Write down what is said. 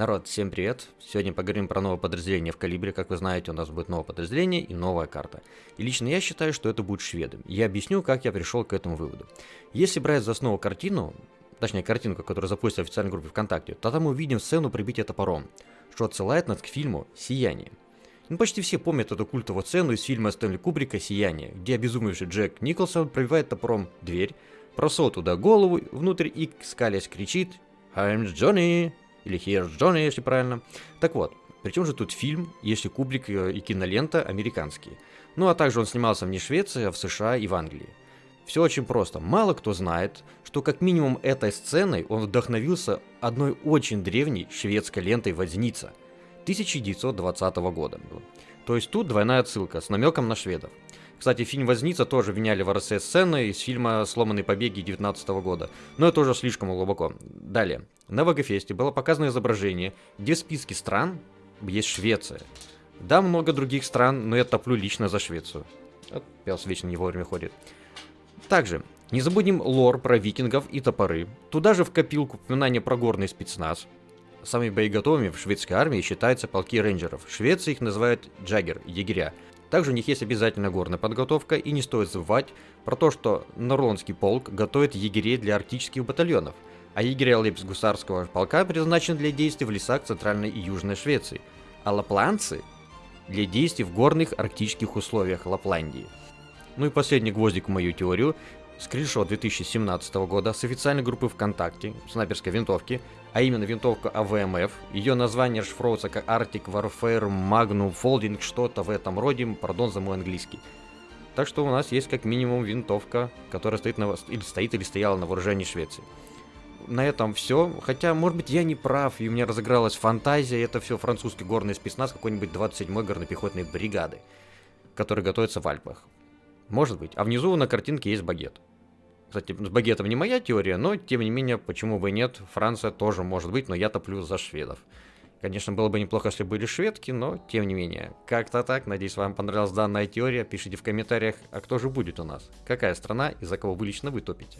Народ, всем привет! Сегодня поговорим про новое подразделение в Калибре. Как вы знаете, у нас будет новое подразделение и новая карта. И лично я считаю, что это будет шведы. Я объясню, как я пришел к этому выводу. Если брать за основу картину, точнее картинку, которую запустили в официальной группе ВКонтакте, то там мы увидим сцену прибития топором, что отсылает нас к фильму «Сияние». Ну, почти все помнят эту культовую сцену из фильма Стэнли Кубрика «Сияние», где обезумевший Джек Николсон пробивает топором дверь, просовывает туда голову внутрь и, скалясь, кричит «I'm Johnny!» Или Here's Johnny, если правильно. Так вот, причем же тут фильм, если Кубрик э, и кинолента американские. Ну а также он снимался не в Швеции, а в США и в Англии. Все очень просто. Мало кто знает, что как минимум этой сценой он вдохновился одной очень древней шведской лентой «Возница» 1920 года. То есть тут двойная отсылка с намеком на шведов. Кстати, фильм «Возница» тоже виняли в РСС сцены из фильма «Сломанные побеги» 19 года. Но это уже слишком глубоко. Далее. На Вагофесте было показано изображение, где в списке стран есть Швеция. Да, много других стран, но я топлю лично за Швецию. Вот, пес вечно не вовремя ходит. Также, не забудем лор про викингов и топоры. Туда же в копилку упоминание про горный спецназ. Самыми боеготовыми в шведской армии считаются полки рейнджеров. В их называют джаггер, егеря. Также у них есть обязательно горная подготовка, и не стоит забывать про то, что Норландский полк готовит егерей для арктических батальонов, а егеря лейб-гусарского полка предназначены для действий в лесах Центральной и Южной Швеции, а лапланцы для действий в горных арктических условиях Лапландии. Ну и последний гвоздик в мою теорию скриншот 2017 года с официальной группы ВКонтакте снайперской винтовки, а именно винтовка АВМФ. Ее название расшифровывается как Arctic Warfare Magnum Folding, что-то в этом роде, пардон за мой английский. Так что у нас есть как минимум винтовка, которая стоит, на, или стоит или стояла на вооружении Швеции. На этом все. Хотя, может быть, я не прав, и у меня разыгралась фантазия. Это все французский горный спецназ какой-нибудь 27-й горнопехотной бригады, который готовится в Альпах. Может быть. А внизу на картинке есть багет. Кстати, с багетом не моя теория, но тем не менее, почему бы и нет, Франция тоже может быть, но я топлю за шведов. Конечно, было бы неплохо, если были шведки, но тем не менее. Как-то так, надеюсь, вам понравилась данная теория. Пишите в комментариях, а кто же будет у нас? Какая страна и за кого вы лично вы топите?